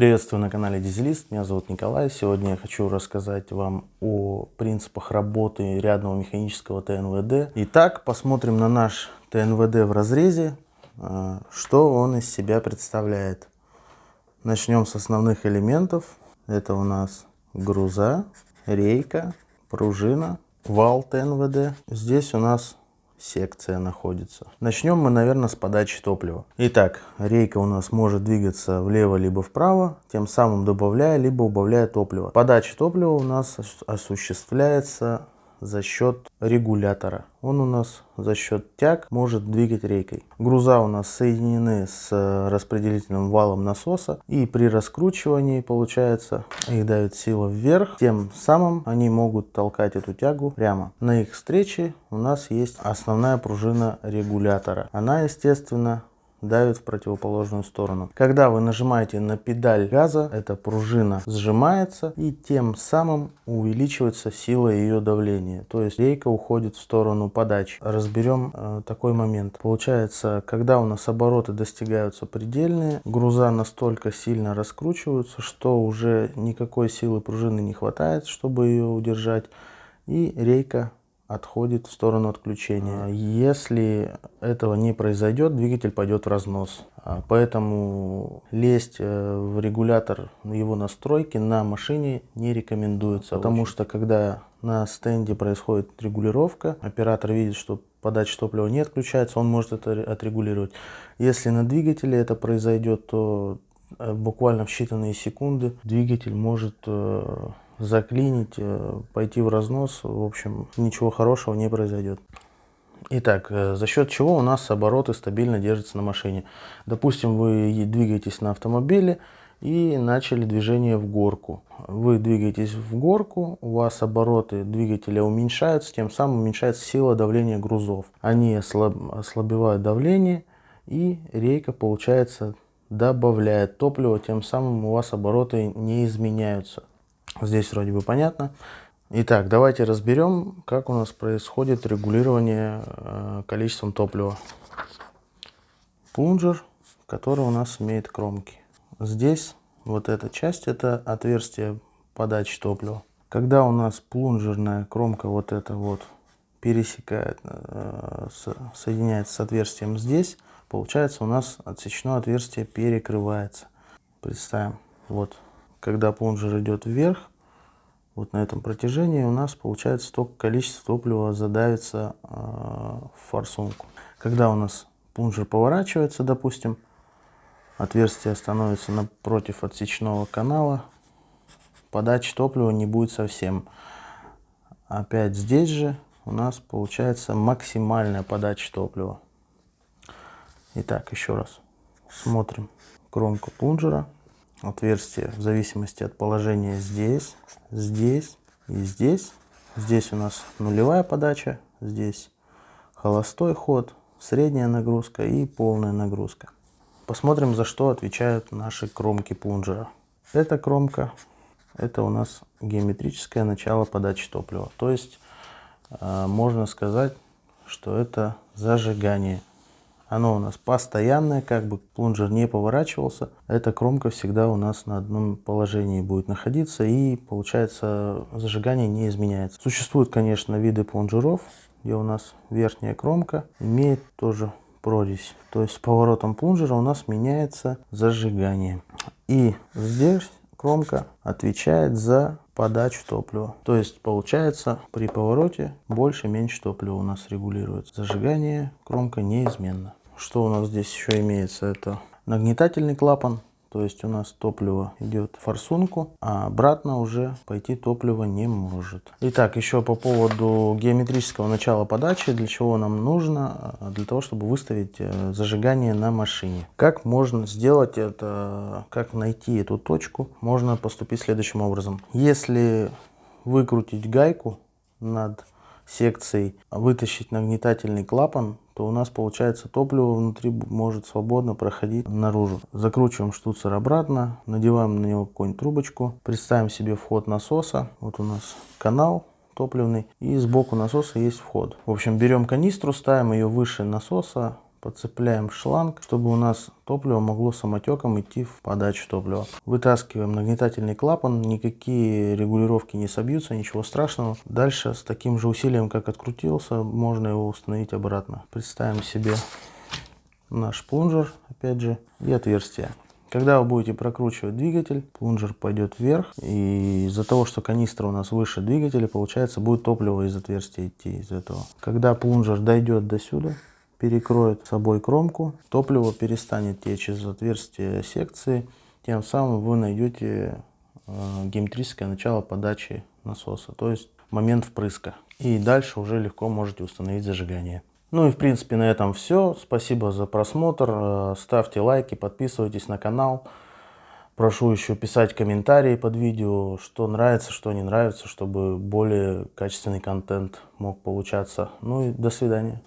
Приветствую на канале Дизелист, меня зовут Николай. Сегодня я хочу рассказать вам о принципах работы рядного механического ТНВД. Итак, посмотрим на наш ТНВД в разрезе, а, что он из себя представляет. Начнем с основных элементов. Это у нас груза, рейка, пружина, вал ТНВД. Здесь у нас секция находится. Начнем мы, наверное, с подачи топлива. Итак, рейка у нас может двигаться влево либо вправо, тем самым добавляя либо убавляя топливо. Подача топлива у нас осуществляется за счет регулятора. Он у нас за счет тяг может двигать рейкой. Груза у нас соединены с э, распределительным валом насоса и при раскручивании получается их дает сила вверх. Тем самым они могут толкать эту тягу прямо. На их встрече у нас есть основная пружина регулятора. Она естественно давит в противоположную сторону. Когда вы нажимаете на педаль газа, эта пружина сжимается и тем самым увеличивается сила ее давления. То есть рейка уходит в сторону подачи. Разберем э, такой момент. Получается, когда у нас обороты достигаются предельные, груза настолько сильно раскручиваются, что уже никакой силы пружины не хватает, чтобы ее удержать. И рейка отходит в сторону отключения. Если этого не произойдет, двигатель пойдет в разнос. А, поэтому лезть э, в регулятор его настройки на машине не рекомендуется. Потому что когда на стенде происходит регулировка, оператор видит, что подача топлива не отключается, он может это отрегулировать. Если на двигателе это произойдет, то э, буквально в считанные секунды двигатель может э, заклинить, э, пойти в разнос, в общем, ничего хорошего не произойдет. Итак, э, за счет чего у нас обороты стабильно держатся на машине? Допустим, вы двигаетесь на автомобиле и начали движение в горку. Вы двигаетесь в горку, у вас обороты двигателя уменьшаются, тем самым уменьшается сила давления грузов. Они ослаб, ослабевают давление и рейка, получается, добавляет топливо, тем самым у вас обороты не изменяются. Здесь вроде бы понятно. Итак, давайте разберем, как у нас происходит регулирование э, количеством топлива. Плунжер, который у нас имеет кромки. Здесь вот эта часть, это отверстие подачи топлива. Когда у нас плунжерная кромка вот эта вот пересекает, э, соединяется с отверстием здесь, получается у нас отсечное отверстие перекрывается. Представим, вот когда плунжер идет вверх, вот на этом протяжении у нас получается столько количество топлива задавится э, в форсунку. Когда у нас плунжер поворачивается, допустим, отверстие становится напротив отсечного канала, подачи топлива не будет совсем. Опять здесь же у нас получается максимальная подача топлива. Итак, еще раз смотрим кромку плунжера отверстие в зависимости от положения здесь, здесь и здесь. Здесь у нас нулевая подача, здесь холостой ход, средняя нагрузка и полная нагрузка. Посмотрим, за что отвечают наши кромки плунжера. Эта кромка, это у нас геометрическое начало подачи топлива. То есть, э, можно сказать, что это зажигание оно у нас постоянное, как бы плунжер не поворачивался. Эта кромка всегда у нас на одном положении будет находиться и получается зажигание не изменяется. Существуют, конечно, виды плунжеров, где у нас верхняя кромка имеет тоже прорезь. То есть с поворотом плунжера у нас меняется зажигание. И здесь кромка отвечает за подачу топлива. То есть получается при повороте больше-меньше топлива у нас регулируется. Зажигание кромка неизменно. Что у нас здесь еще имеется? Это нагнетательный клапан. То есть у нас топливо идет в форсунку, а обратно уже пойти топливо не может. Итак, еще по поводу геометрического начала подачи, для чего нам нужно? Для того, чтобы выставить э, зажигание на машине. Как можно сделать это, как найти эту точку? Можно поступить следующим образом. Если выкрутить гайку над секцией, вытащить нагнетательный клапан, то у нас получается топливо внутри может свободно проходить наружу. Закручиваем штуцер обратно, надеваем на него какую-нибудь трубочку, представим себе вход насоса. Вот у нас канал топливный и сбоку насоса есть вход. В общем, берем канистру, ставим ее выше насоса, подцепляем шланг, чтобы у нас топливо могло самотеком идти в подачу топлива. Вытаскиваем нагнетательный клапан, никакие регулировки не собьются, ничего страшного. Дальше с таким же усилием, как открутился, можно его установить обратно. Представим себе наш плунжер, опять же, и отверстие. Когда вы будете прокручивать двигатель, плунжер пойдет вверх, и из-за того, что канистра у нас выше двигателя, получается, будет топливо из отверстия идти из этого. Когда плунжер дойдет до сюда, перекроет собой кромку, топливо перестанет течь из отверстия секции, тем самым вы найдете э, геометрическое начало подачи насоса, то есть момент впрыска. И дальше уже легко можете установить зажигание. Ну и в принципе на этом все. Спасибо за просмотр. Э, ставьте лайки, подписывайтесь на канал. Прошу еще писать комментарии под видео, что нравится, что не нравится, чтобы более качественный контент мог получаться. Ну и до свидания.